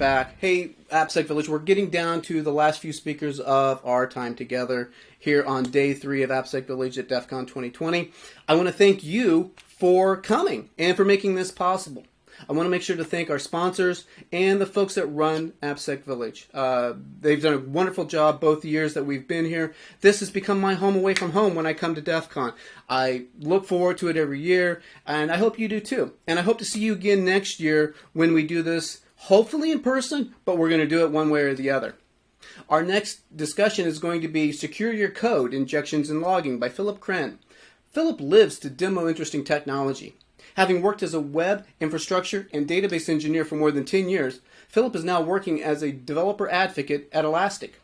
back. Hey, AppSec Village, we're getting down to the last few speakers of our time together here on day three of AppSec Village at DEF CON 2020. I want to thank you for coming and for making this possible. I want to make sure to thank our sponsors and the folks that run AppSec Village. Uh, they've done a wonderful job both the years that we've been here. This has become my home away from home when I come to DEF CON. I look forward to it every year, and I hope you do too. And I hope to see you again next year when we do this, hopefully in person, but we're going to do it one way or the other. Our next discussion is going to be Secure Your Code, Injections and Logging by Philipp Krenn. Philip lives to demo interesting technology. Having worked as a web, infrastructure, and database engineer for more than 10 years, Philip is now working as a developer advocate at Elastic.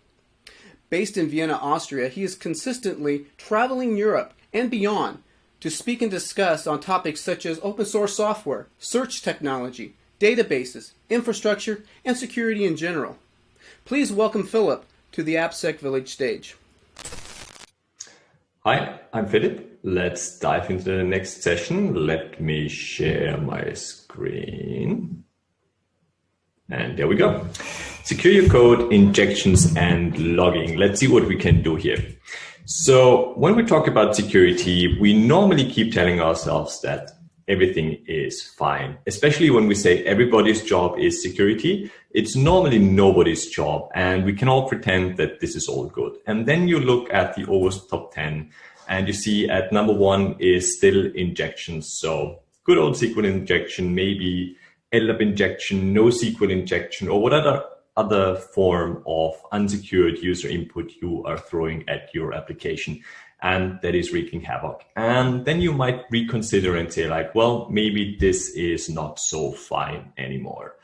Based in Vienna, Austria, he is consistently traveling Europe and beyond to speak and discuss on topics such as open source software, search technology, databases, infrastructure, and security in general. Please welcome Philip to the AppSec Village stage. Hi, I'm Philip. Let's dive into the next session. Let me share my screen. And there we go. Secure your code, injections, and logging. Let's see what we can do here. So when we talk about security, we normally keep telling ourselves that everything is fine. Especially when we say everybody's job is security, it's normally nobody's job and we can all pretend that this is all good. And then you look at the OWASP top 10 and you see at number one is still injections. So good old SQL injection, maybe LDAP injection, no NoSQL injection, or whatever other form of unsecured user input you are throwing at your application and that is wreaking havoc. And then you might reconsider and say like, well, maybe this is not so fine anymore.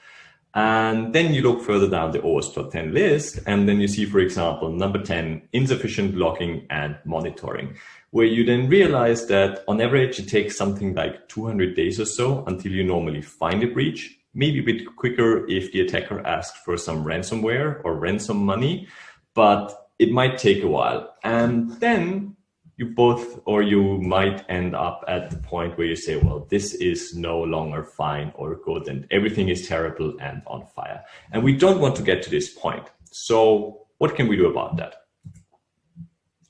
And then you look further down the OWASP top 10 list, and then you see, for example, number 10, insufficient logging and monitoring, where you then realize that on average, it takes something like 200 days or so until you normally find a breach, maybe a bit quicker if the attacker asks for some ransomware or ransom money, but it might take a while. And then you both or you might end up at the point where you say, well, this is no longer fine or good and everything is terrible and on fire. And we don't want to get to this point. So what can we do about that?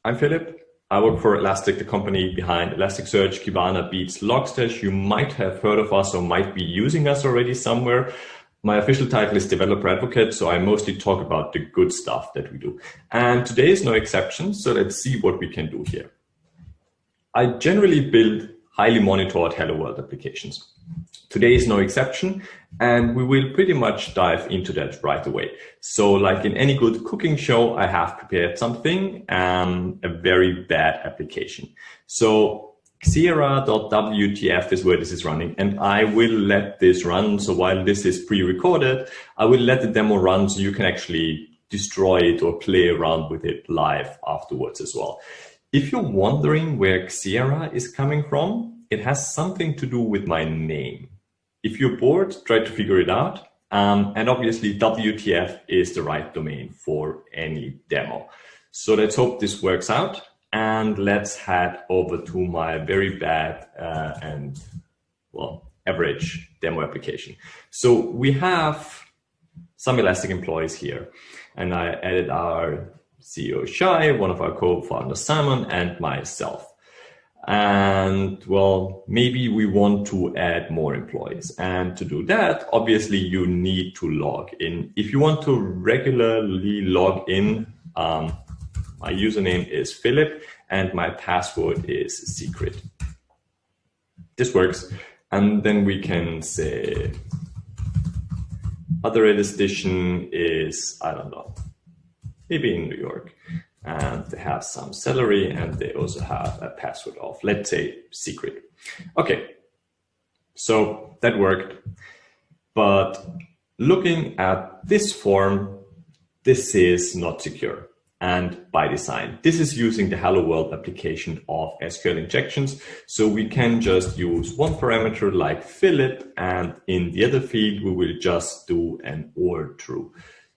I'm Philip. I work for Elastic, the company behind Elasticsearch, Kibana, Beats, Logstash. You might have heard of us or might be using us already somewhere. My official title is developer advocate, so I mostly talk about the good stuff that we do. And today is no exception, so let's see what we can do here. I generally build highly monitored Hello World applications. Today is no exception, and we will pretty much dive into that right away. So like in any good cooking show, I have prepared something, um, a very bad application. So Xeraa.wtf is where this is running and I will let this run. So while this is pre-recorded, I will let the demo run so you can actually destroy it or play around with it live afterwards as well. If you're wondering where Xeraa is coming from, it has something to do with my name. If you're bored, try to figure it out. Um, and obviously WTF is the right domain for any demo. So let's hope this works out and let's head over to my very bad uh, and well average demo application. So we have some Elastic employees here and I added our CEO Shay, one of our co-founders Simon and myself. And well, maybe we want to add more employees. And to do that, obviously you need to log in. If you want to regularly log in, um, my username is Philip and my password is secret. This works. And then we can say other edition is, I don't know, maybe in New York. And they have some salary and they also have a password of, let's say, secret. Okay, so that worked. But looking at this form, this is not secure and by design. This is using the Hello World application of SQL injections. So we can just use one parameter like Philip and in the other field, we will just do an or true.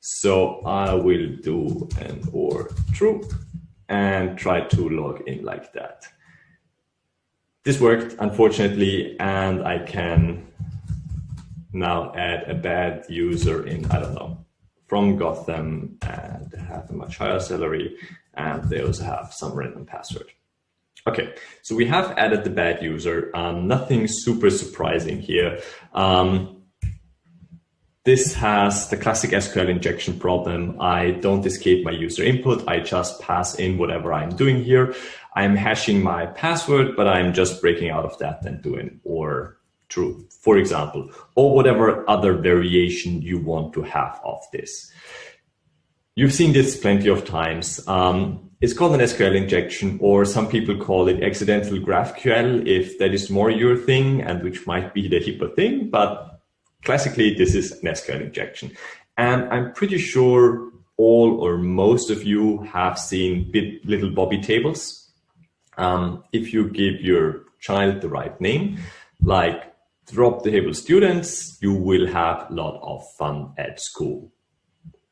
So I will do an or true and try to log in like that. This worked, unfortunately, and I can now add a bad user in, I don't know, from Gotham and have a much higher salary and they also have some random password. Okay, so we have added the bad user. Um, nothing super surprising here. Um, this has the classic SQL injection problem. I don't escape my user input. I just pass in whatever I'm doing here. I'm hashing my password, but I'm just breaking out of that and doing or true, for example, or whatever other variation you want to have of this. You've seen this plenty of times. Um, it's called an SQL injection, or some people call it accidental GraphQL if that is more your thing and which might be the hipper thing. But classically, this is an SQL injection. And I'm pretty sure all or most of you have seen bit, little Bobby tables. Um, if you give your child the right name, like drop the table students, you will have a lot of fun at school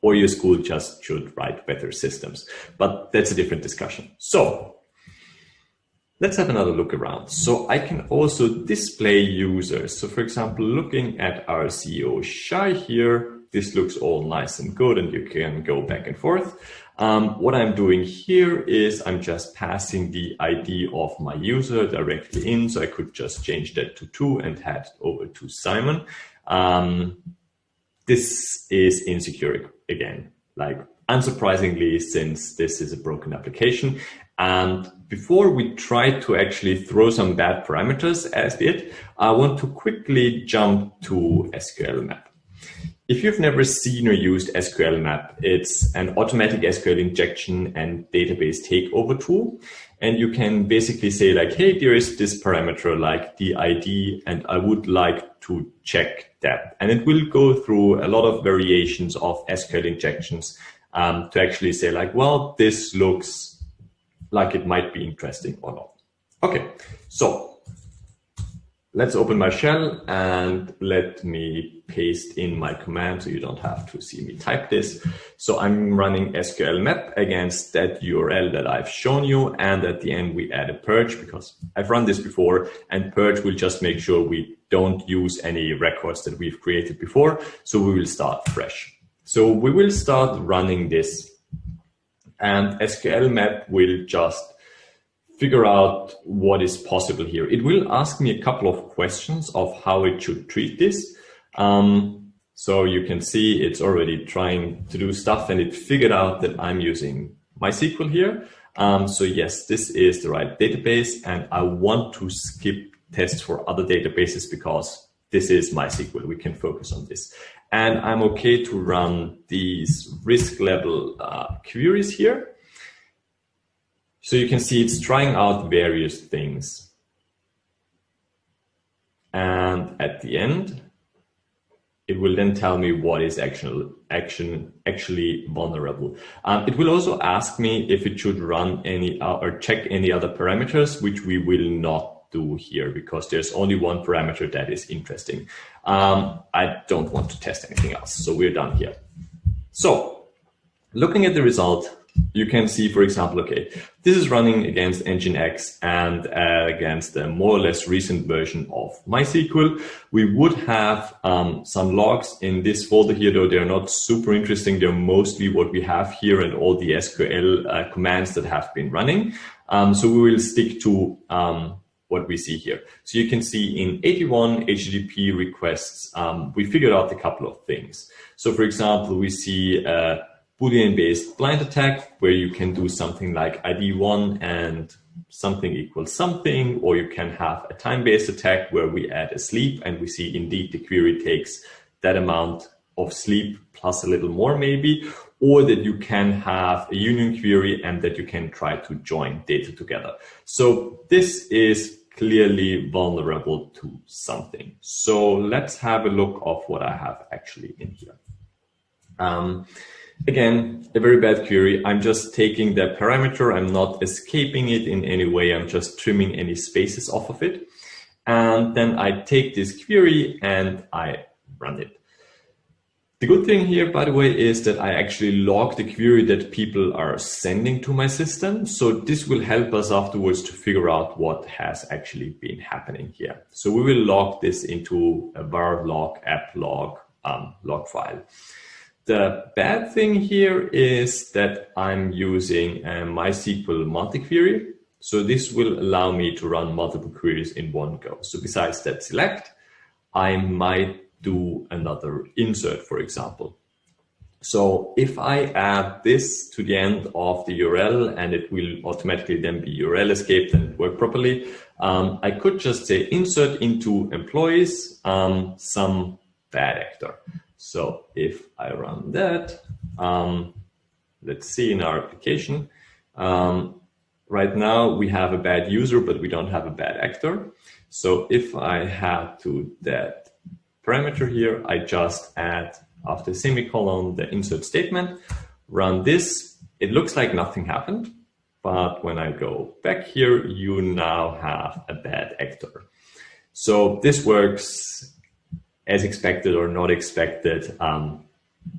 or your school just should write better systems. But that's a different discussion. So let's have another look around. So I can also display users. So for example, looking at our CEO Shay here, this looks all nice and good and you can go back and forth. Um, what I'm doing here is I'm just passing the ID of my user directly in. So I could just change that to two and head over to Simon. Um, this is insecure again, like unsurprisingly, since this is a broken application. And before we try to actually throw some bad parameters as it, I want to quickly jump to SQL map. If you've never seen or used SQL map, it's an automatic SQL injection and database takeover tool. And you can basically say like, hey, there is this parameter like the ID, and I would like to check that. And it will go through a lot of variations of SQL injections um, to actually say like, well, this looks like it might be interesting or not. Okay, so let's open my shell and let me paste in my command so you don't have to see me type this. So I'm running SQL map against that URL that I've shown you. And at the end, we add a purge because I've run this before and purge will just make sure we don't use any records that we've created before. So we will start fresh. So we will start running this and SQL map will just figure out what is possible here. It will ask me a couple of questions of how it should treat this. Um, so you can see it's already trying to do stuff and it figured out that I'm using MySQL here. Um, so yes, this is the right database and I want to skip tests for other databases because this is MySQL. We can focus on this. And I'm okay to run these risk level uh, queries here. So you can see it's trying out various things. And at the end, it will then tell me what is action, action actually vulnerable. Um, it will also ask me if it should run any uh, or check any other parameters, which we will not do here because there's only one parameter that is interesting. Um, I don't want to test anything else. So we're done here. So looking at the result, you can see, for example, okay, this is running against Nginx and uh, against a more or less recent version of MySQL. We would have um, some logs in this folder here, though they're not super interesting. They're mostly what we have here and all the SQL uh, commands that have been running. Um, so we will stick to um, what we see here. So you can see in 81 HTTP requests, um, we figured out a couple of things. So for example, we see a Boolean-based blind attack where you can do something like ID1 and something equals something, or you can have a time-based attack where we add a sleep and we see indeed the query takes that amount of sleep plus a little more maybe, or that you can have a union query and that you can try to join data together. So this is clearly vulnerable to something. So let's have a look of what I have actually in here. Um, again, a very bad query. I'm just taking the parameter. I'm not escaping it in any way. I'm just trimming any spaces off of it. And then I take this query and I run it. The good thing here, by the way, is that I actually log the query that people are sending to my system. So this will help us afterwards to figure out what has actually been happening here. So we will log this into a var log app log um, log file. The bad thing here is that I'm using a MySQL multi-query. So this will allow me to run multiple queries in one go. So besides that select, I might do another insert, for example. So if I add this to the end of the URL and it will automatically then be URL escaped and work properly, um, I could just say insert into employees um, some bad actor. So if I run that, um, let's see in our application, um, right now we have a bad user, but we don't have a bad actor. So if I had to that parameter here, I just add after semicolon the insert statement, run this. It looks like nothing happened, but when I go back here, you now have a bad actor. So this works as expected or not expected. Um,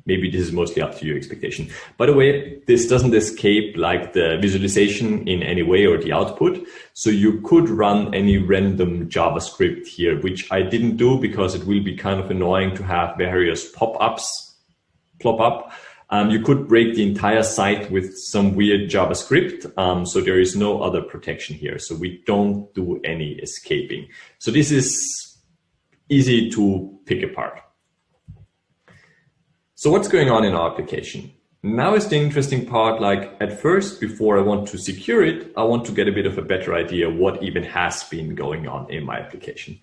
maybe this is mostly up to your expectation. By the way, this doesn't escape like the visualization in any way or the output. So you could run any random JavaScript here, which I didn't do because it will be kind of annoying to have various pop-ups plop up. Um, you could break the entire site with some weird JavaScript. Um, so there is no other protection here. So we don't do any escaping. So this is easy to pick apart. So what's going on in our application? Now is the interesting part, like at first, before I want to secure it, I want to get a bit of a better idea what even has been going on in my application.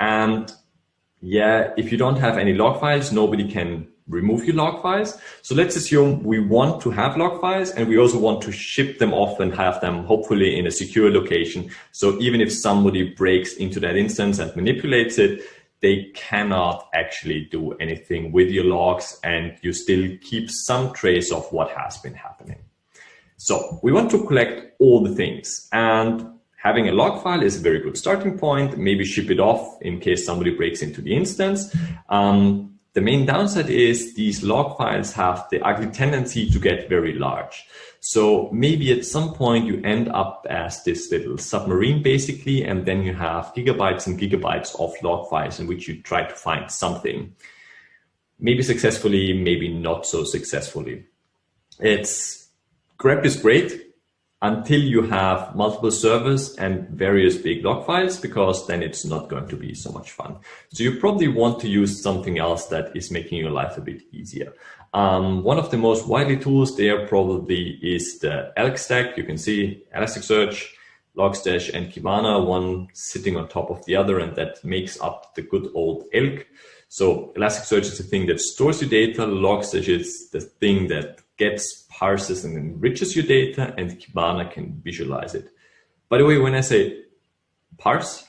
And yeah, if you don't have any log files, nobody can remove your log files. So let's assume we want to have log files and we also want to ship them off and have them hopefully in a secure location. So even if somebody breaks into that instance and manipulates it, they cannot actually do anything with your logs and you still keep some trace of what has been happening. So we want to collect all the things and having a log file is a very good starting point. Maybe ship it off in case somebody breaks into the instance. Um, the main downside is these log files have the ugly tendency to get very large. So maybe at some point you end up as this little submarine basically, and then you have gigabytes and gigabytes of log files in which you try to find something. Maybe successfully, maybe not so successfully. It's grep is great until you have multiple servers and various big log files, because then it's not going to be so much fun. So you probably want to use something else that is making your life a bit easier. Um, one of the most widely tools there probably is the Elk stack. You can see Elasticsearch, Logstash, and Kibana, one sitting on top of the other, and that makes up the good old Elk. So Elasticsearch is the thing that stores your data. Logstash is the thing that gets, parses, and enriches your data, and Kibana can visualize it. By the way, when I say parse,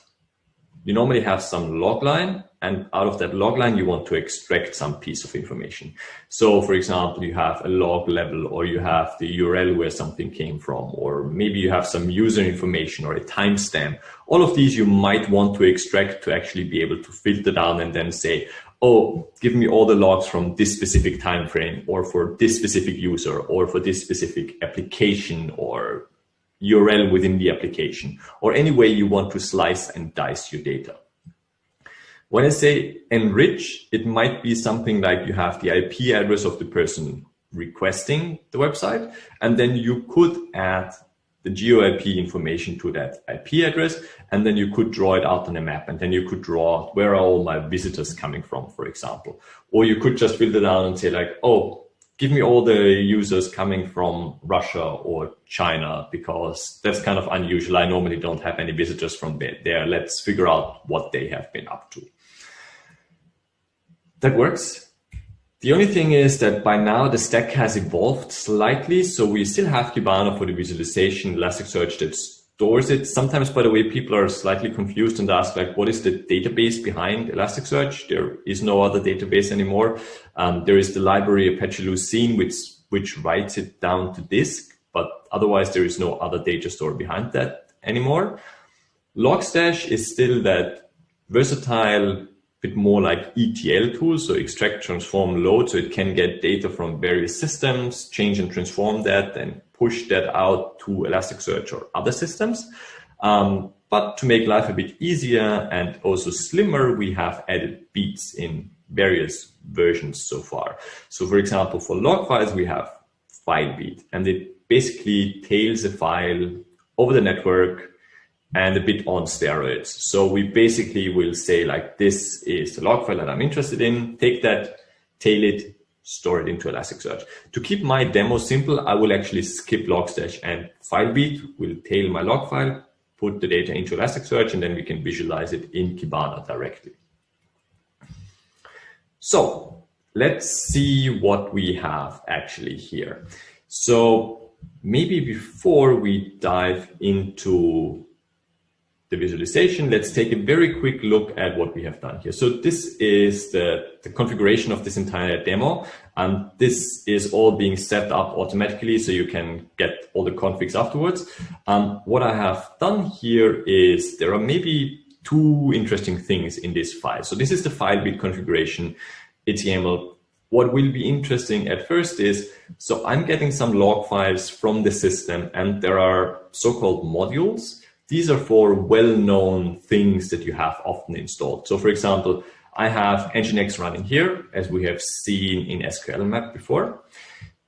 you normally have some log line and out of that log line, you want to extract some piece of information. So for example, you have a log level or you have the URL where something came from, or maybe you have some user information or a timestamp. All of these you might want to extract to actually be able to filter down and then say, oh, give me all the logs from this specific time frame or for this specific user or for this specific application or URL within the application or any way you want to slice and dice your data. When I say enrich, it might be something like you have the IP address of the person requesting the website, and then you could add the GeoIP information to that IP address, and then you could draw it out on a map, and then you could draw where are all my visitors coming from, for example. Or you could just it out and say like, oh, give me all the users coming from Russia or China because that's kind of unusual. I normally don't have any visitors from there. Let's figure out what they have been up to. That works. The only thing is that by now the stack has evolved slightly. So we still have Kibana for the visualization, Elasticsearch that stores it. Sometimes, by the way, people are slightly confused and ask like, what is the database behind Elasticsearch? There is no other database anymore. Um, there is the library Apache Lucene, which, which writes it down to disk, but otherwise there is no other data store behind that anymore. Logstash is still that versatile bit more like ETL tools, so extract, transform, load, so it can get data from various systems, change and transform that, and push that out to Elasticsearch or other systems. Um, but to make life a bit easier and also slimmer, we have added beats in various versions so far. So for example, for log files, we have FileBeat, and it basically tails a file over the network and a bit on steroids. So we basically will say like, this is the log file that I'm interested in, take that, tail it, store it into Elasticsearch. To keep my demo simple, I will actually skip Logstash and FileBeat will tail my log file, put the data into Elasticsearch, and then we can visualize it in Kibana directly. So let's see what we have actually here. So maybe before we dive into the visualization, let's take a very quick look at what we have done here. So this is the, the configuration of this entire demo. And this is all being set up automatically so you can get all the configs afterwards. Um, what I have done here is there are maybe two interesting things in this file. So this is the FileBeat configuration HTML. What will be interesting at first is, so I'm getting some log files from the system and there are so-called modules these are for well-known things that you have often installed. So for example, I have Nginx running here, as we have seen in SQL map before.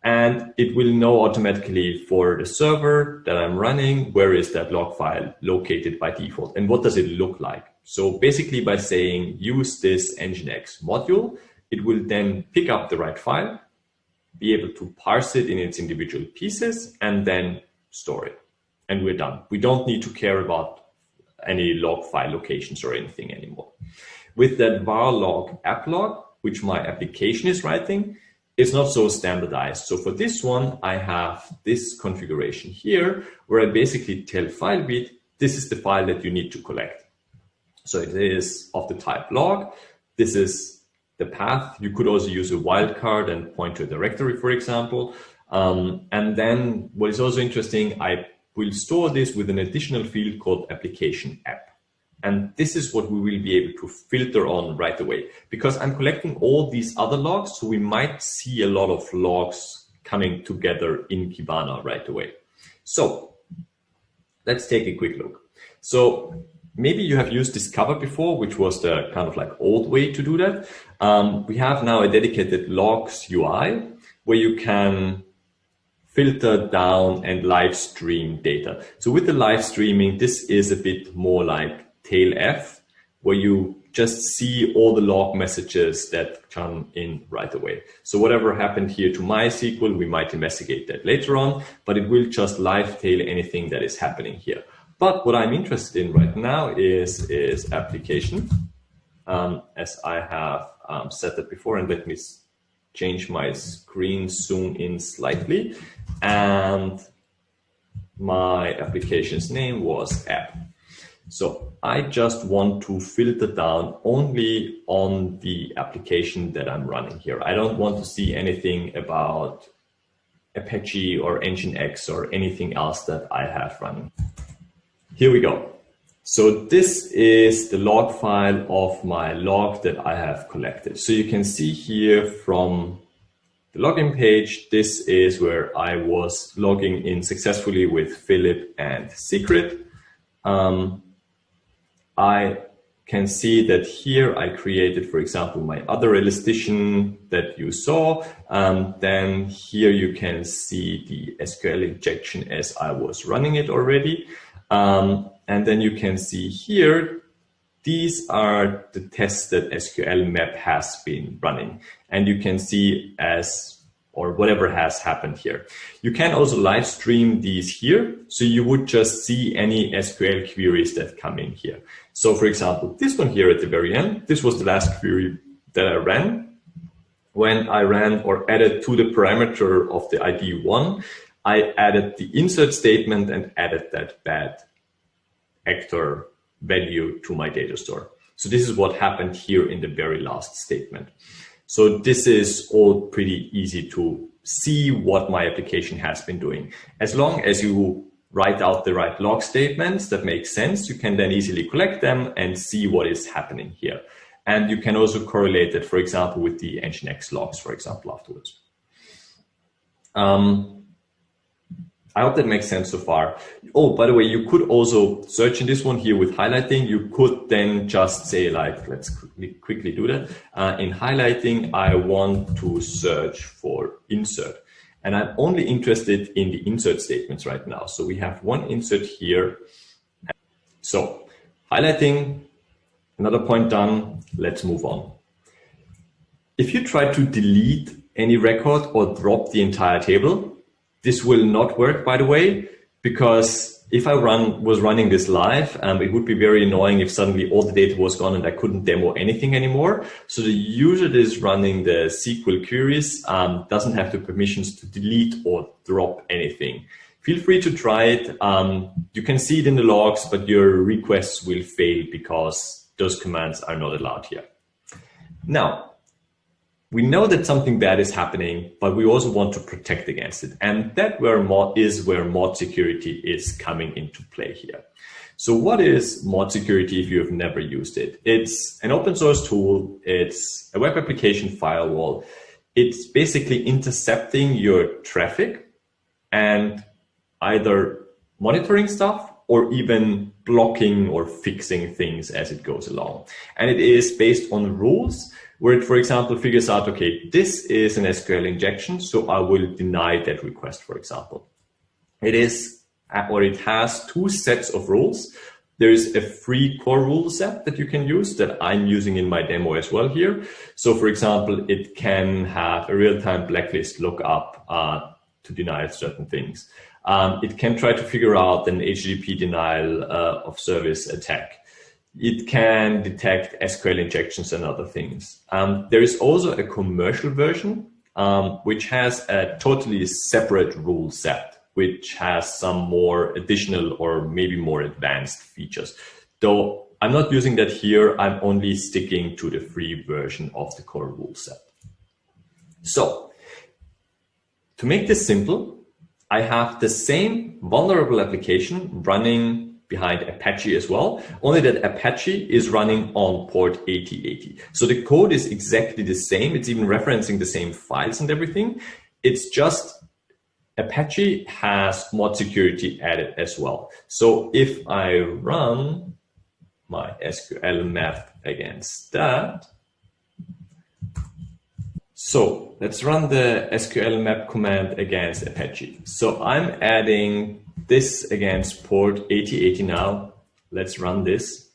And it will know automatically for the server that I'm running, where is that log file located by default and what does it look like? So basically by saying use this Nginx module, it will then pick up the right file, be able to parse it in its individual pieces and then store it and we're done. We don't need to care about any log file locations or anything anymore. With that var log app log, which my application is writing, it's not so standardized. So for this one, I have this configuration here where I basically tell FileBeat, this is the file that you need to collect. So it is of the type log. This is the path. You could also use a wildcard and point to a directory, for example. Um, and then what is also interesting, I we'll store this with an additional field called application app. And this is what we will be able to filter on right away because I'm collecting all these other logs. So we might see a lot of logs coming together in Kibana right away. So let's take a quick look. So maybe you have used Discover before, which was the kind of like old way to do that. Um, we have now a dedicated logs UI where you can filter down and live stream data. So with the live streaming, this is a bit more like tailf, where you just see all the log messages that come in right away. So whatever happened here to MySQL, we might investigate that later on, but it will just live tail anything that is happening here. But what I'm interested in right now is, is application, um, as I have um, set that before, and let me change my screen zoom in slightly and my application's name was app. So I just want to filter down only on the application that I'm running here. I don't want to see anything about Apache or Nginx or anything else that I have running. Here we go. So this is the log file of my log that I have collected. So you can see here from the login page, this is where I was logging in successfully with Philip and Secret. Um, I can see that here I created, for example, my other elastician that you saw. Um, then here you can see the SQL injection as I was running it already. Um, and then you can see here, these are the tests that SQL map has been running. And you can see as or whatever has happened here. You can also live stream these here. So you would just see any SQL queries that come in here. So for example, this one here at the very end, this was the last query that I ran. When I ran or added to the parameter of the ID one, I added the insert statement and added that bad actor value to my data store. So this is what happened here in the very last statement. So this is all pretty easy to see what my application has been doing. As long as you write out the right log statements that make sense, you can then easily collect them and see what is happening here. And you can also correlate it, for example, with the Nginx logs, for example, afterwards. Um, I hope that makes sense so far. Oh, by the way, you could also search in this one here with highlighting. You could then just say like, let's quickly, do that. Uh, in highlighting, I want to search for insert. And I'm only interested in the insert statements right now. So we have one insert here. So highlighting, another point done. Let's move on. If you try to delete any record or drop the entire table, this will not work, by the way, because if I run was running this live, um, it would be very annoying if suddenly all the data was gone and I couldn't demo anything anymore. So the user that is running the SQL queries um, doesn't have the permissions to delete or drop anything. Feel free to try it. Um, you can see it in the logs, but your requests will fail because those commands are not allowed here. Now, we know that something bad is happening, but we also want to protect against it. And that where mod is where mod security is coming into play here. So what is mod security if you have never used it? It's an open source tool. It's a web application firewall. It's basically intercepting your traffic and either monitoring stuff or even blocking or fixing things as it goes along. And it is based on rules where it, for example, figures out, okay, this is an SQL injection, so I will deny that request, for example. It is, or it has two sets of rules. There is a free core rule set that you can use that I'm using in my demo as well here. So for example, it can have a real-time blacklist lookup uh, to deny certain things. Um, it can try to figure out an HTTP denial uh, of service attack it can detect SQL injections and other things. Um, there is also a commercial version, um, which has a totally separate rule set, which has some more additional or maybe more advanced features. Though I'm not using that here, I'm only sticking to the free version of the core rule set. So to make this simple, I have the same vulnerable application running behind Apache as well, only that Apache is running on port 8080. So the code is exactly the same. It's even referencing the same files and everything. It's just Apache has mod security added as well. So if I run my SQL map against that, so let's run the SQL map command against Apache. So I'm adding this against port 8080 now. Let's run this.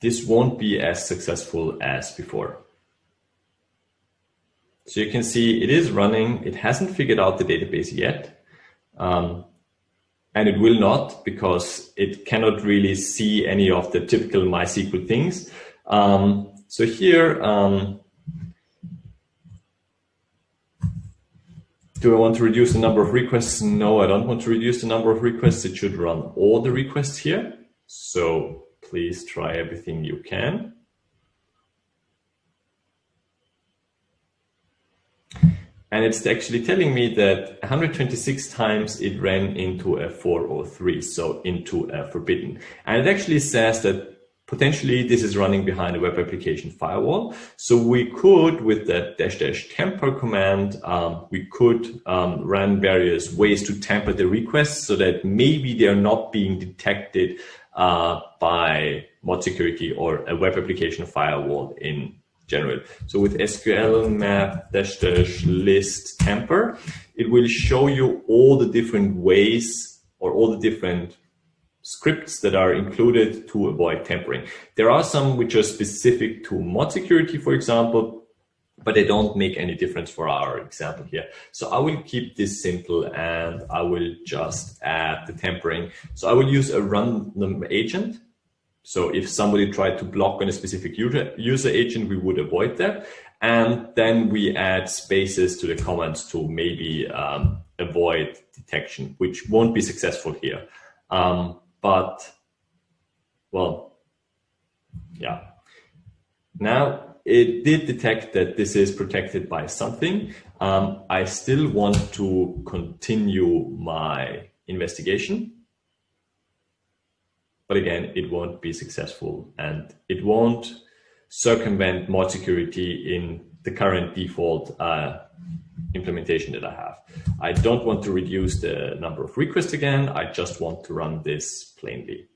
This won't be as successful as before. So you can see it is running. It hasn't figured out the database yet. Um, and it will not because it cannot really see any of the typical MySQL things. Um, so here, um, Do I want to reduce the number of requests? No, I don't want to reduce the number of requests. It should run all the requests here. So please try everything you can. And it's actually telling me that 126 times it ran into a 403, so into a forbidden. And it actually says that Potentially, this is running behind a web application firewall. So we could, with the dash dash tamper command, um, we could um, run various ways to tamper the requests so that maybe they're not being detected uh, by mod security or a web application firewall in general. So with SQL map dash dash list tamper, it will show you all the different ways or all the different scripts that are included to avoid tampering. There are some which are specific to mod security, for example, but they don't make any difference for our example here. So I will keep this simple and I will just add the tampering. So I will use a random agent. So if somebody tried to block on a specific user, user agent, we would avoid that. And then we add spaces to the comments to maybe um, avoid detection, which won't be successful here. Um, but well, yeah. Now it did detect that this is protected by something. Um, I still want to continue my investigation. but again, it won't be successful and it won't circumvent mod security in the current default uh, implementation that I have. I don't want to reduce the number of requests again. I just want to run this plainly.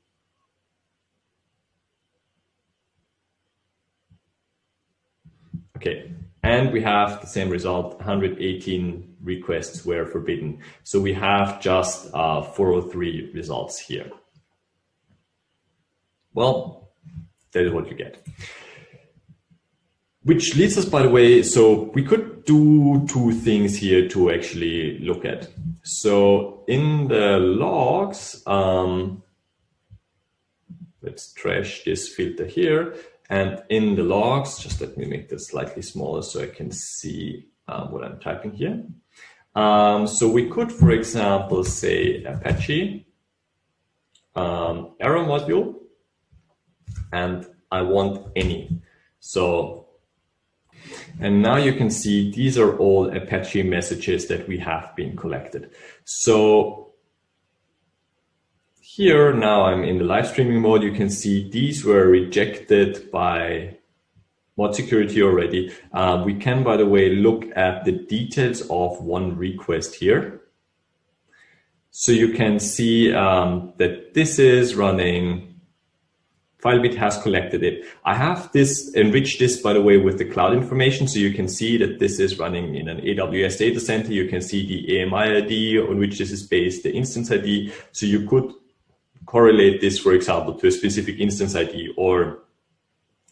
Okay, and we have the same result, 118 requests were forbidden. So we have just uh, 403 results here. Well, that is what you get. Which leads us, by the way, so we could do two things here to actually look at. So in the logs, um, let's trash this filter here. And in the logs, just let me make this slightly smaller so I can see um, what I'm typing here. Um, so we could, for example, say Apache um, error module, and I want any. So and now you can see these are all Apache messages that we have been collected. So here now I'm in the live streaming mode. You can see these were rejected by mod security already. Uh, we can, by the way, look at the details of one request here. So you can see um, that this is running Filebeat has collected it. I have this enriched this, by the way, with the cloud information. So you can see that this is running in an AWS data center. You can see the AMI ID on which this is based, the instance ID. So you could correlate this, for example, to a specific instance ID or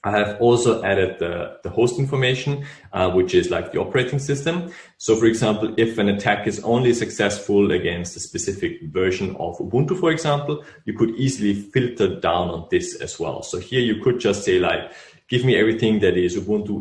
I have also added the, the host information, uh, which is like the operating system. So for example, if an attack is only successful against a specific version of Ubuntu, for example, you could easily filter down on this as well. So here you could just say like, give me everything that is Ubuntu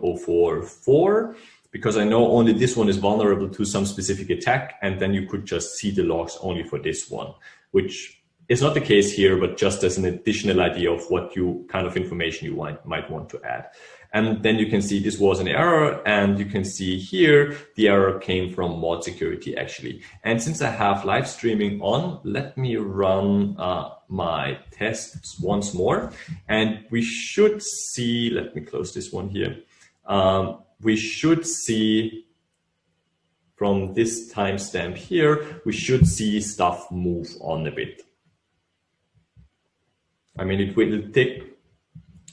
18.04.4, because I know only this one is vulnerable to some specific attack. And then you could just see the logs only for this one, which it's not the case here, but just as an additional idea of what you kind of information you might, might want to add. And then you can see this was an error and you can see here the error came from mod security actually. And since I have live streaming on, let me run uh, my tests once more and we should see, let me close this one here. Um, we should see from this timestamp here, we should see stuff move on a bit. I mean, it will take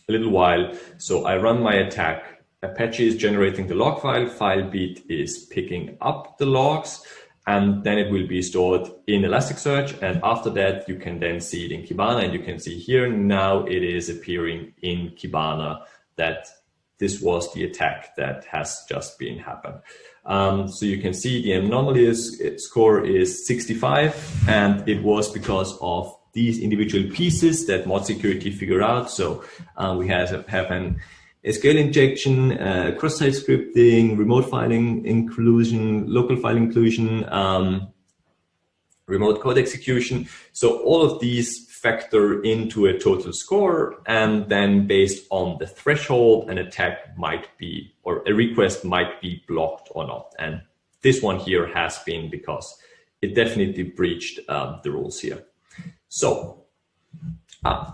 a little while. So I run my attack. Apache is generating the log file. Filebeat is picking up the logs and then it will be stored in Elasticsearch. And after that, you can then see it in Kibana and you can see here now it is appearing in Kibana that this was the attack that has just been happened. Um, so you can see the anomaly score is 65 and it was because of these individual pieces that mod security figure out. So uh, we have, have an SQL injection, uh, cross-site scripting, remote file inclusion, local file inclusion, um, remote code execution. So all of these factor into a total score and then based on the threshold an attack might be or a request might be blocked or not. And this one here has been because it definitely breached um, the rules here. So uh,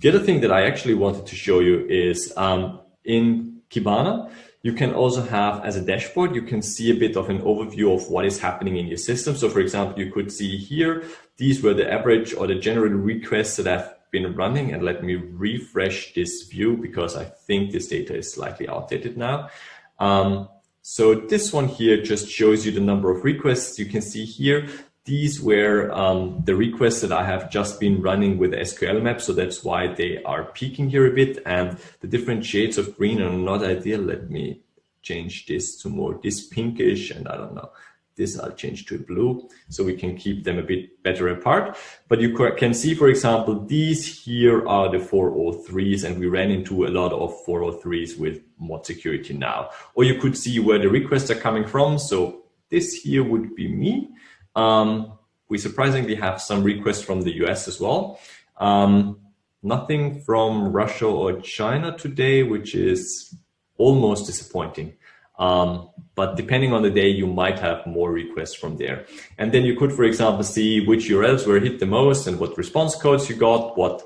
the other thing that I actually wanted to show you is um, in Kibana, you can also have as a dashboard, you can see a bit of an overview of what is happening in your system. So for example, you could see here, these were the average or the general requests that I've been running. And let me refresh this view because I think this data is slightly outdated now. Um, so this one here just shows you the number of requests. You can see here these were um, the requests that I have just been running with SQL map. So that's why they are peaking here a bit and the different shades of green are not ideal. Let me change this to more this pinkish and I don't know, this I'll change to blue so we can keep them a bit better apart. But you can see, for example, these here are the 403s and we ran into a lot of 403s with mod security now. Or you could see where the requests are coming from. So this here would be me. Um, we surprisingly have some requests from the US as well. Um, nothing from Russia or China today, which is almost disappointing. Um, but depending on the day, you might have more requests from there. And then you could, for example, see which URLs were hit the most and what response codes you got, what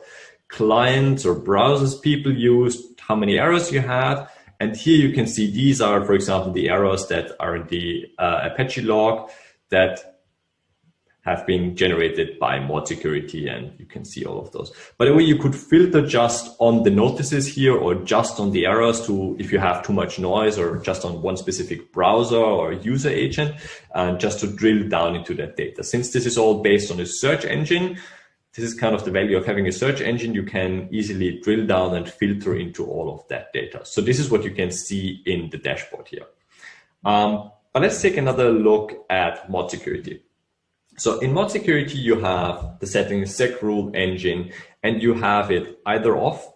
clients or browsers people used, how many errors you had. And here you can see these are, for example, the errors that are in the uh, Apache log that have been generated by mod security and you can see all of those. By the way, you could filter just on the notices here or just on the errors to if you have too much noise or just on one specific browser or user agent and just to drill down into that data. Since this is all based on a search engine, this is kind of the value of having a search engine. You can easily drill down and filter into all of that data. So this is what you can see in the dashboard here. Um, but let's take another look at mod security. So in mod security, you have the settings sec rule engine and you have it either off,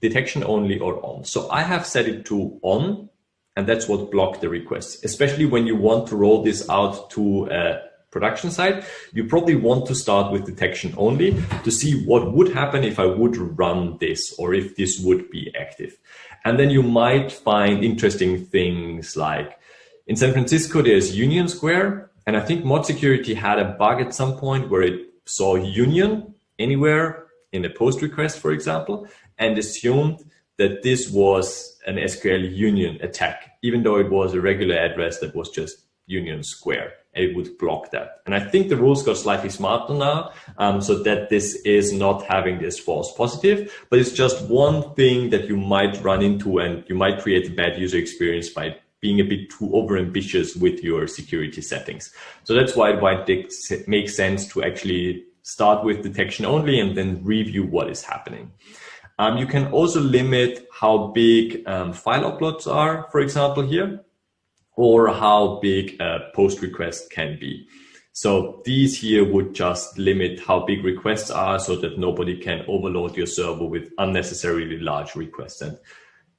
detection only or on. So I have set it to on and that's what blocked the requests, especially when you want to roll this out to a production site, you probably want to start with detection only to see what would happen if I would run this or if this would be active. And then you might find interesting things like in San Francisco, there's Union Square and I think mod security had a bug at some point where it saw union anywhere in a post request, for example, and assumed that this was an SQL union attack, even though it was a regular address that was just union square and it would block that. And I think the rules got slightly smarter now um, so that this is not having this false positive, but it's just one thing that you might run into and you might create a bad user experience by being a bit too overambitious with your security settings. So that's why it might make sense to actually start with detection only and then review what is happening. Um, you can also limit how big um, file uploads are, for example, here, or how big a post request can be. So these here would just limit how big requests are so that nobody can overload your server with unnecessarily large requests. And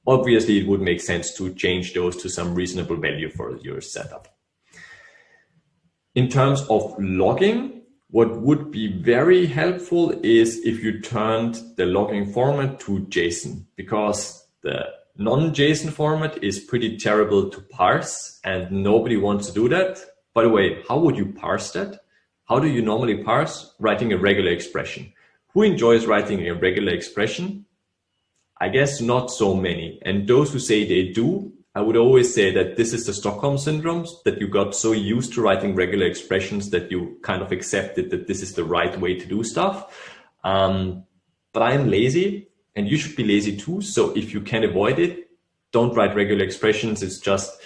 obviously it would make sense to change those to some reasonable value for your setup. In terms of logging, what would be very helpful is if you turned the logging format to JSON because the non-JSON format is pretty terrible to parse and nobody wants to do that. By the way, how would you parse that? How do you normally parse? Writing a regular expression. Who enjoys writing a regular expression? I guess not so many. And those who say they do, I would always say that this is the Stockholm syndrome, that you got so used to writing regular expressions that you kind of accepted that this is the right way to do stuff. Um, but I am lazy and you should be lazy too. So if you can avoid it, don't write regular expressions. It's just,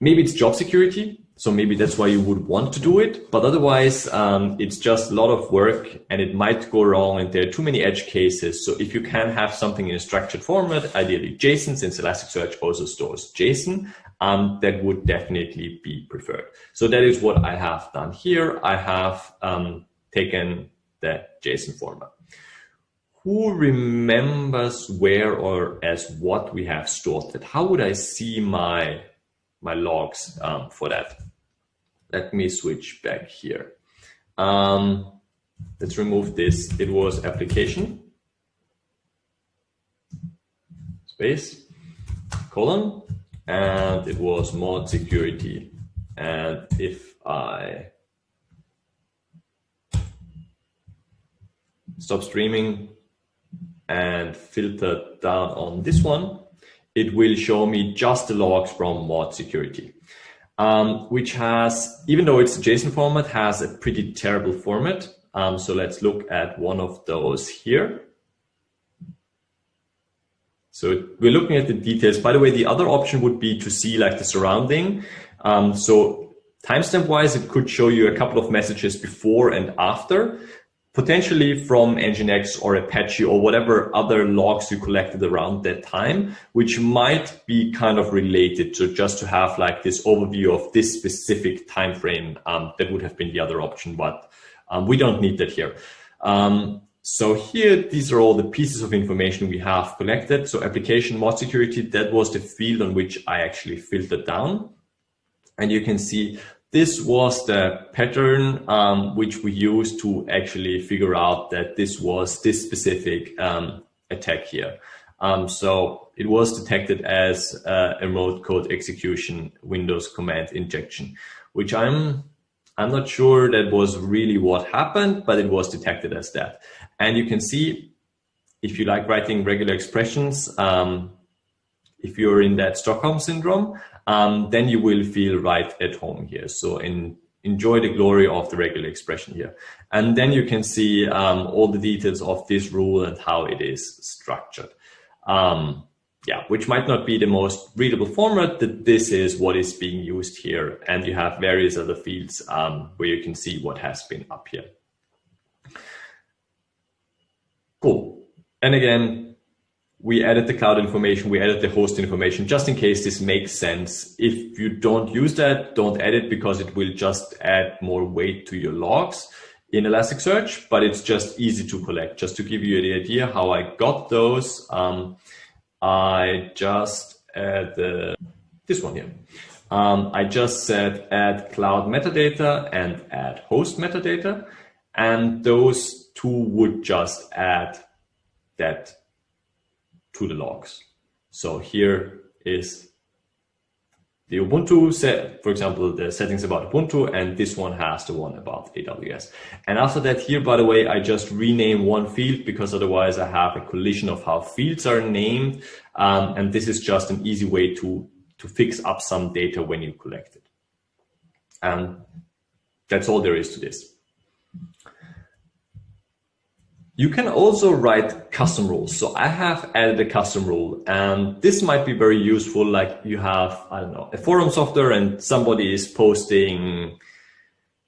maybe it's job security. So maybe that's why you would want to do it. But otherwise, um, it's just a lot of work and it might go wrong and there are too many edge cases. So if you can have something in a structured format, ideally JSON, since Elasticsearch also stores JSON, um, that would definitely be preferred. So that is what I have done here. I have um, taken the JSON format. Who remembers where or as what we have stored it? How would I see my my logs um, for that? Let me switch back here. Um, let's remove this. It was application space colon and it was mod security. And if I stop streaming and filter down on this one, it will show me just the logs from mod security um, which has, even though it's a JSON format, has a pretty terrible format. Um, so let's look at one of those here. So we're looking at the details. By the way, the other option would be to see like the surrounding. Um, so timestamp wise, it could show you a couple of messages before and after potentially from Nginx or Apache or whatever other logs you collected around that time, which might be kind of related to just to have like this overview of this specific time frame. Um, that would have been the other option, but um, we don't need that here. Um, so here, these are all the pieces of information we have collected. So application mod security, that was the field on which I actually filtered down. And you can see this was the pattern um, which we used to actually figure out that this was this specific um, attack here. Um, so it was detected as uh, a remote code execution Windows command injection, which I'm I'm not sure that was really what happened, but it was detected as that. And you can see if you like writing regular expressions, um, if you're in that Stockholm syndrome, um, then you will feel right at home here. So in, enjoy the glory of the regular expression here. And then you can see um, all the details of this rule and how it is structured. Um, yeah, which might not be the most readable format, that this is what is being used here. And you have various other fields um, where you can see what has been up here. Cool. And again, we added the cloud information, we added the host information, just in case this makes sense. If you don't use that, don't add it because it will just add more weight to your logs in Elasticsearch, but it's just easy to collect. Just to give you the idea how I got those, um, I just add the, this one here. Um, I just said add cloud metadata and add host metadata. And those two would just add that to the logs. So here is the Ubuntu set, for example, the settings about Ubuntu, and this one has the one about AWS. And after that here, by the way, I just rename one field because otherwise I have a collision of how fields are named. Um, and this is just an easy way to, to fix up some data when you collect it. And that's all there is to this. You can also write custom rules. So I have added a custom rule and this might be very useful. Like you have, I don't know, a forum software and somebody is posting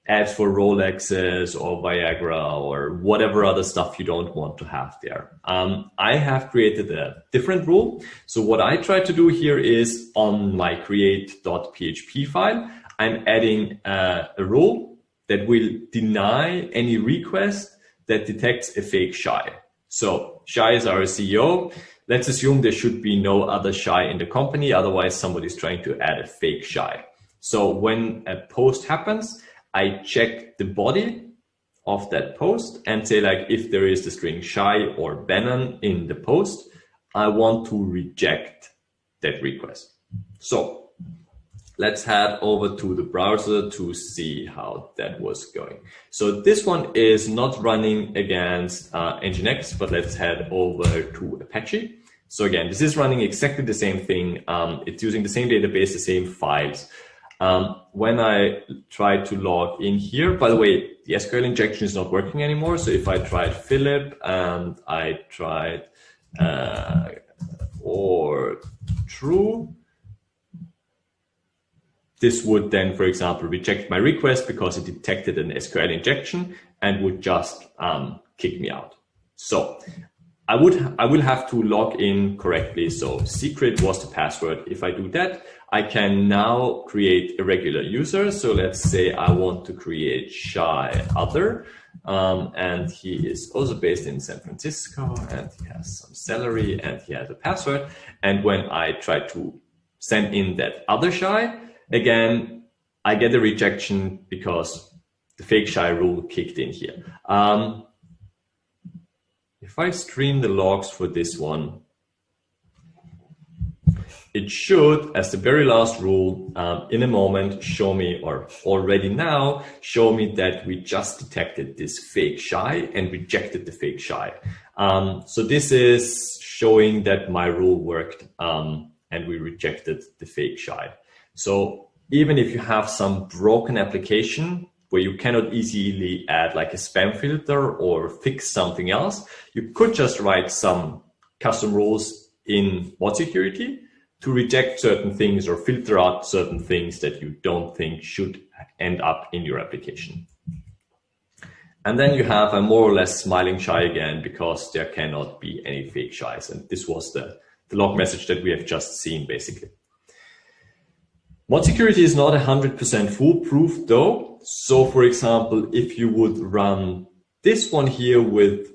ads for Rolexes or Viagra or whatever other stuff you don't want to have there. Um, I have created a different rule. So what I try to do here is on my create.php file, I'm adding uh, a rule that will deny any request that detects a fake Shay. So Shay is our CEO. Let's assume there should be no other Shay in the company. Otherwise, somebody's trying to add a fake Shay. So when a post happens, I check the body of that post and say like, if there is the string Shay or Banon in the post, I want to reject that request. So let's head over to the browser to see how that was going. So this one is not running against uh, Nginx, but let's head over to Apache. So again, this is running exactly the same thing. Um, it's using the same database, the same files. Um, when I try to log in here, by the way, the SQL injection is not working anymore. So if I tried Philipp and I tried uh, or true, this would then, for example, reject my request because it detected an SQL injection and would just um, kick me out. So I would I will have to log in correctly. So secret was the password. If I do that, I can now create a regular user. So let's say I want to create Shay Other. Um, and he is also based in San Francisco and he has some salary and he has a password. And when I try to send in that other Shay, Again, I get a rejection because the fake Shay rule kicked in here. Um, if I stream the logs for this one, it should, as the very last rule, um, in a moment, show me, or already now, show me that we just detected this fake Shay and rejected the fake Shay. Um, so this is showing that my rule worked um, and we rejected the fake Shay. So even if you have some broken application where you cannot easily add like a spam filter or fix something else, you could just write some custom rules in mod security to reject certain things or filter out certain things that you don't think should end up in your application. And then you have a more or less smiling Shay again because there cannot be any fake Shays. And this was the, the log message that we have just seen basically. Mod security is not 100% foolproof though. So for example, if you would run this one here with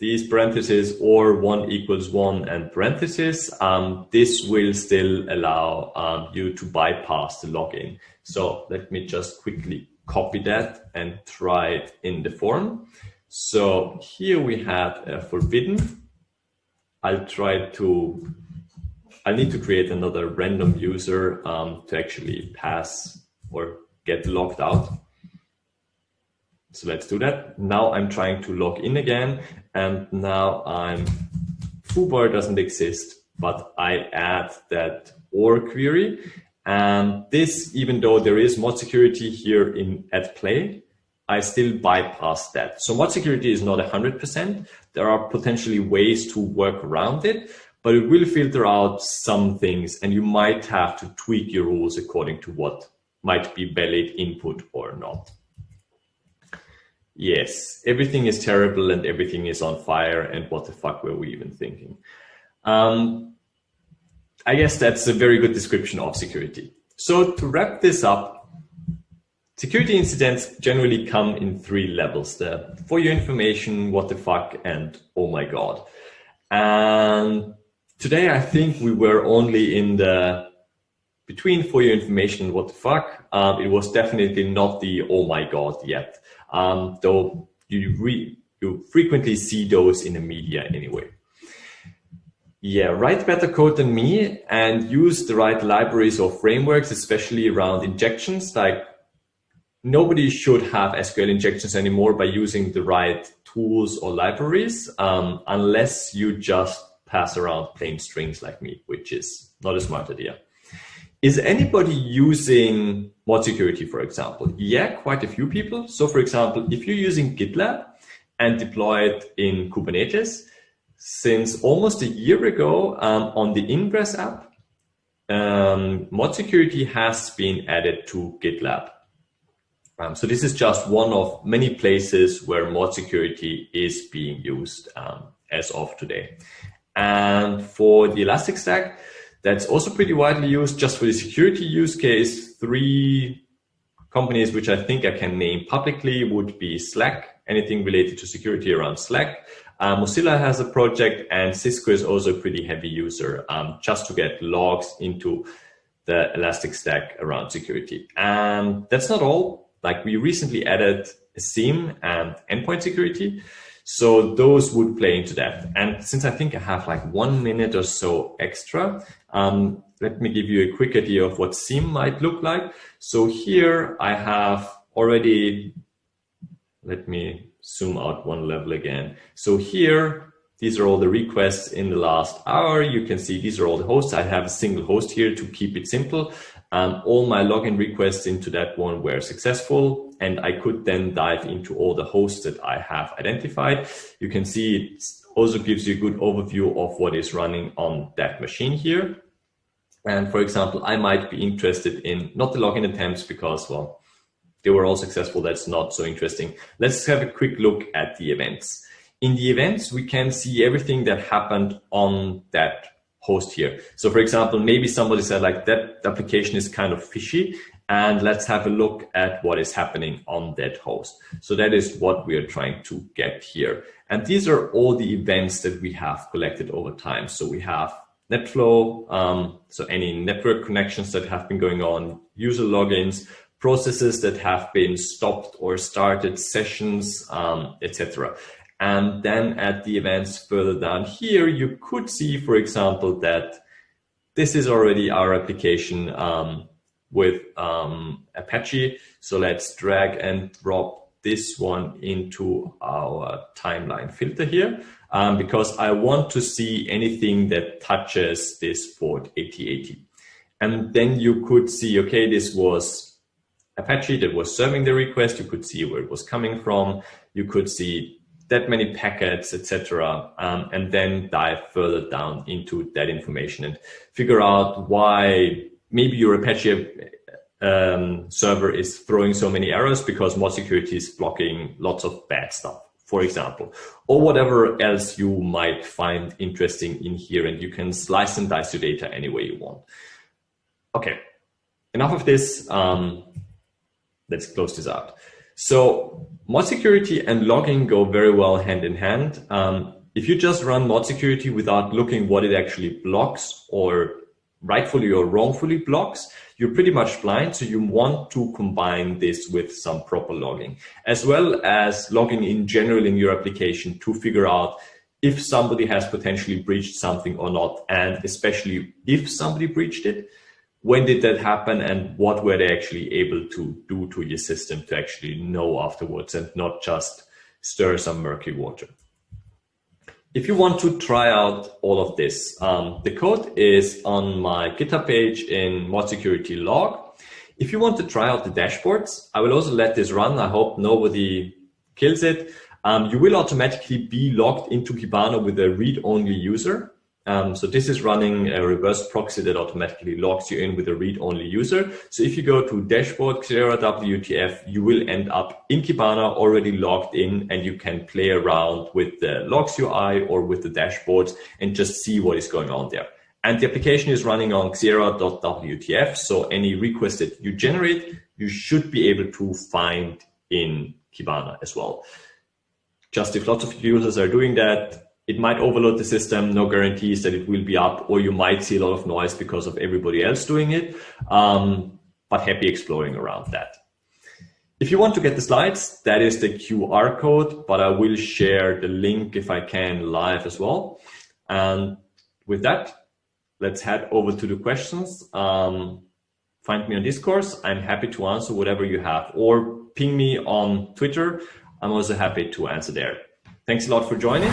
these parentheses or one equals one and parentheses, um, this will still allow um, you to bypass the login. So let me just quickly copy that and try it in the form. So here we have a forbidden I'll try to, I need to create another random user um, to actually pass or get logged out. So let's do that. Now I'm trying to log in again and now I'm, foobar doesn't exist, but I add that OR query. And this, even though there is mod security here in at play, I still bypass that. So mod security is not 100%. There are potentially ways to work around it, but it will filter out some things and you might have to tweak your rules according to what might be valid input or not. Yes, everything is terrible and everything is on fire and what the fuck were we even thinking? Um, I guess that's a very good description of security. So to wrap this up, security incidents generally come in three levels. The for your information, what the fuck, and oh my God. And today I think we were only in the between for your information what the fuck. Um, it was definitely not the oh my God yet um, though you, re you frequently see those in the media anyway. Yeah, write better code than me and use the right libraries or frameworks, especially around injections. Like nobody should have SQL injections anymore by using the right tools or libraries, um, unless you just pass around plain strings like me, which is not a smart idea. Is anybody using mod security, for example? Yeah, quite a few people. So for example, if you're using GitLab and deploy it in Kubernetes, since almost a year ago um, on the Ingress app, um, mod security has been added to GitLab. Um, so this is just one of many places where mod security is being used um, as of today. And for the Elastic Stack, that's also pretty widely used just for the security use case. Three companies which I think I can name publicly would be Slack, anything related to security around Slack. Uh, Mozilla has a project and Cisco is also a pretty heavy user um, just to get logs into the Elastic Stack around security. And that's not all. Like we recently added a SIEM and endpoint security. So those would play into that. And since I think I have like one minute or so extra, um, let me give you a quick idea of what SIEM might look like. So here I have already, let me zoom out one level again. So here, these are all the requests in the last hour. You can see these are all the hosts. I have a single host here to keep it simple. Um, all my login requests into that one were successful and I could then dive into all the hosts that I have identified. You can see it also gives you a good overview of what is running on that machine here. And for example, I might be interested in not the login attempts because, well, they were all successful. That's not so interesting. Let's have a quick look at the events. In the events, we can see everything that happened on that host here. So for example, maybe somebody said like that application is kind of fishy and let's have a look at what is happening on that host. So that is what we are trying to get here. And these are all the events that we have collected over time. So we have NetFlow, um, so any network connections that have been going on, user logins, processes that have been stopped or started, sessions, um, etc. And then at the events further down here, you could see, for example, that this is already our application um, with um, Apache. So let's drag and drop this one into our timeline filter here um, because I want to see anything that touches this port 8080. And then you could see, okay, this was Apache that was serving the request. You could see where it was coming from. You could see that many packets, etc., um, and then dive further down into that information and figure out why maybe your Apache um, server is throwing so many errors because mod security is blocking lots of bad stuff, for example, or whatever else you might find interesting in here, and you can slice and dice your data any way you want. Okay, enough of this. Um, let's close this out. So mod security and logging go very well hand in hand. Um, if you just run mod security without looking what it actually blocks or rightfully or wrongfully blocks, you're pretty much blind. So you want to combine this with some proper logging, as well as logging in general in your application to figure out if somebody has potentially breached something or not, and especially if somebody breached it, when did that happen and what were they actually able to do to your system to actually know afterwards and not just stir some murky water. If you want to try out all of this, um, the code is on my GitHub page in mod security log. If you want to try out the dashboards, I will also let this run. I hope nobody kills it. Um, you will automatically be logged into Kibana with a read-only user. Um, so this is running a reverse proxy that automatically logs you in with a read-only user. So if you go to dashboard Xeraa WTF, you will end up in Kibana already logged in and you can play around with the logs UI or with the dashboards and just see what is going on there. And the application is running on Xeraa.wtf. So any request that you generate, you should be able to find in Kibana as well. Just if lots of users are doing that, it might overload the system, no guarantees that it will be up, or you might see a lot of noise because of everybody else doing it. Um, but happy exploring around that. If you want to get the slides, that is the QR code, but I will share the link if I can live as well. And with that, let's head over to the questions. Um, find me on Discourse. I'm happy to answer whatever you have or ping me on Twitter. I'm also happy to answer there. Thanks a lot for joining.